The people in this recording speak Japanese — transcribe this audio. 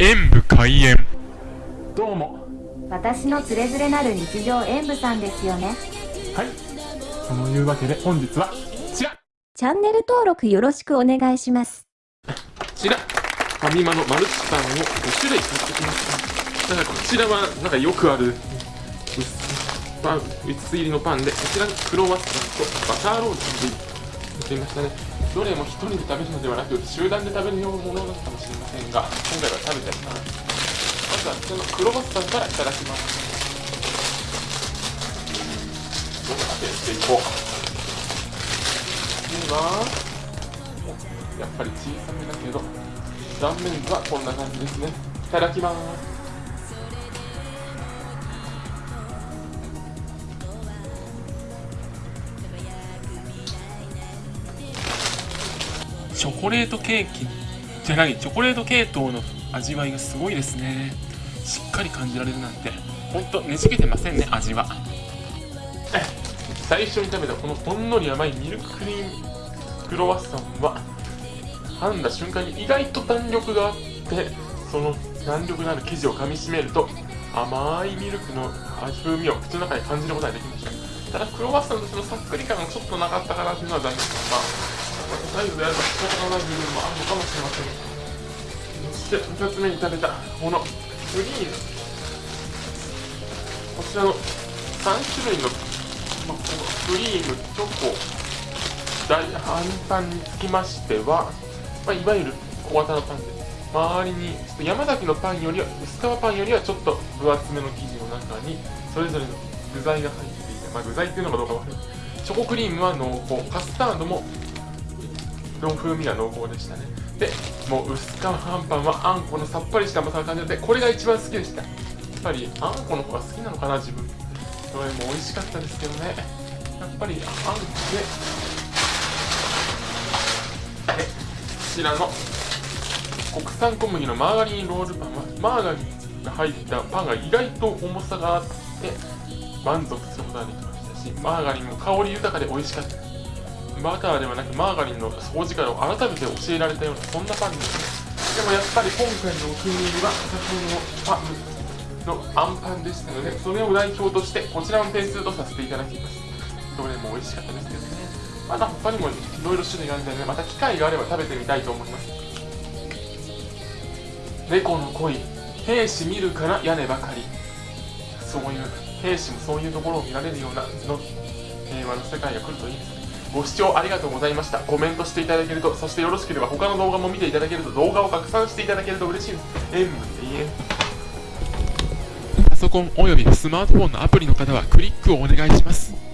演武開演。どうも。私のつれづれなる日常演舞さんですよね。はい。そのいうわけで本日はこちら。チャンネル登録よろしくお願いします。こちら。ファミマのマルチパンを5種類買ってきました。だからこちらはなんかよくある。薄パン薄入りのパンでこちらにクロワッサンとバターロールで入れましたね。どれも一人で食べるのではなく集団で食べるようなものなのかもしれませんが今回は食べてみますまずはこのクロワッサンからいただきます。どんな味していこうではやっぱり小さめだけど断面図はこんな感じですね。いただきます。チョコレートケーキじゃないチョコレート系統の味わいがすごいですね。しっかり感じられるなんて。ほんとねじけてませんね味は。最初に食べたこのほんのり甘いミルククリームクロワッサンは噛んだ瞬間に意外と弾力があってその弾力のある生地を噛みしめると甘いミルクの風味を口の中で感じることができました。ただクロワッサンとしてのさっくり感がちょっとなかったかなというのは残念です。がサイズであれば仕方がない部分もあるのかもしれません。そして2つ目に食べたこの。クリームこちらの3種類の、まあ、このクリームチョコ大半パンにつきましては、まあ、いわゆる小型のパンです周りにちょっと山崎のパンよりは薄皮パンよりはちょっと分厚めの生地の中にそれぞれの具材が入っていて、まあ、具材っていうのかどうかわかるチョコクリームは濃厚。カスタードもの風味が濃厚でしたね。でもう薄皮あんパンはあんこのさっぱりした甘さが感じてこれが一番好きでした。やっぱりあんこの方が好きなのかな自分。それも美味しかったですけどね。やっぱりあんこで。でこちらの国産小麦のマーガリンロールパンはマーガリンが入ったパンが意外と重さがあって満足することができましたしマーガリンも香り豊かで美味しかった。ですバターではなくマーガリンの掃除会を改めて教えられたようなそんなパンですね。でもやっぱり今回のお気に入りは先ほどのパンのあんパンでしたのでそれを代表としてこちらの点数とさせていただきますどれも美味しかったですけどねまだ他にもいろいろ種類があるので、ね、また機会があれば食べてみたいと思います。猫の恋兵士見るから屋根ばかり。そういう兵士もそういうところを見られるようなの平和の世界が来るといいですね。ご視聴ありがとうございました。コメントしていただけるとそしてよろしければ他の動画も見ていただけると動画を拡散していただけると嬉しいです。演武永遠パソコンおよびスマートフォンのアプリの方はクリックをお願いします。